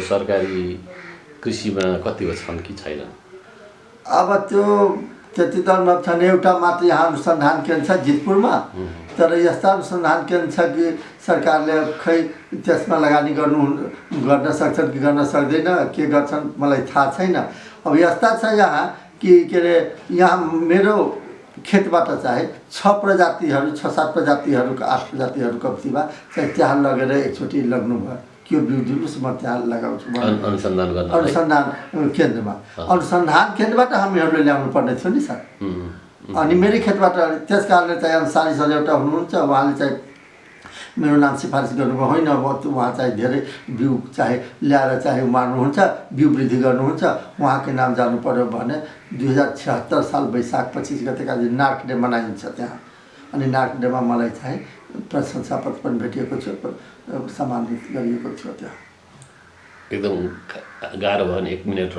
सरकारी कृषिमा कतिको छन् कि छैनन् अब त्यो त्यति त नछन् एउटा मात्र यहाँ अनुसन्धान केन्द्र छ जितपुरमा। तर यस्ता अनुसन्धान केन्द्र छ कि सरकारले खै त्यसमा लगानी गर्नु गर्न सक्छन् कि गर्न सक्दैन के गर्छन् मलाई थाहा छैन। अब यस्ता छ यहाँ कि के अरे यहाँ मेरो खेतबाट चाहिँ छ प्रजातिहरू छ सात प्रजातिहरूको आठ प्रजातिहरू कम्तीमा चाहिँ त्यहाँ लगेर एकचोटि लग्नु बिउ दिनुहोस् म त्यहाँ लगाउँछु। अनुसन्धान केन्द्रमा। अनुसन्धान केन्द्रबाट हामीहरूले ल्याउनु पर्ने थियो नि सर। अनि मेरै खेतबाट त्यस कारणले चाहिँ अन्सारी सर एउटा हुनुहुन्छ। उहाँले चाहिँ मेरो नाम सिफारिस गर्नुभयो। होइन अब उहाँ चाहिँ धेरै बिउ चाहे ल्याएर चाहे उमार्नुहुन्छ बिउ वृद्धि गर्नुहुन्छ। उहाँकै नाम जानु पर्यो भने दुई हजार छिहत्तर साल वैशाख पच्चिस गतेका दिन नार्क डे मनाइन्छ त्यहाँ। अनि नार्क डेमा मलाई चाहिँ प्रशंसा पत्र पनि भेटिएको थियो सम्मानित गरिएको थियो त्यहाँ। एकदम गाह्रो भयो नि एक मिनट